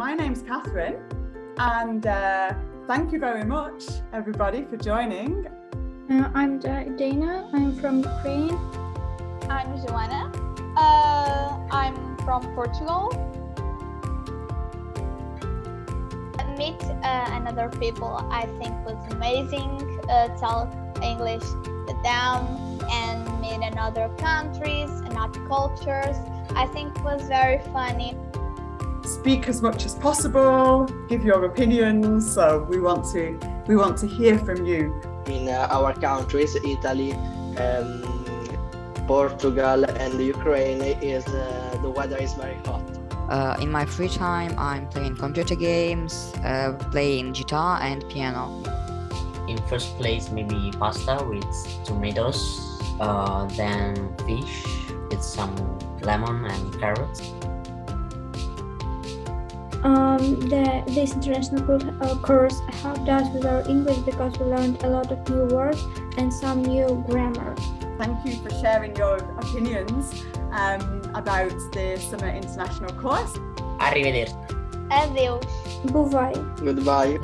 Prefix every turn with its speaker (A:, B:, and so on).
A: my name's Catherine and uh, thank you very much everybody for joining.
B: Uh, I'm Dana, I'm from Ukraine.
C: I'm Joanna, uh, I'm from Portugal. Meet uh, another people I think was amazing, uh, talk English with them and meet another countries and other cultures. I think was very funny
A: speak as much as possible, give your opinions. So we want to we want to hear from you.
D: In uh, our countries, Italy, um, Portugal, and Ukraine, is uh, the weather is very hot.
E: Uh, in my free time, I'm playing computer games, uh, playing guitar and piano.
F: In first place, maybe pasta with tomatoes, uh, then fish with some lemon and carrots.
B: Um, the, this international uh, course helped us with our English because we learned a lot of new words and some new grammar.
A: Thank you for sharing your opinions um, about the Summer International course.
F: Arrivederci.
C: Adeus.
B: Bye.
D: Goodbye.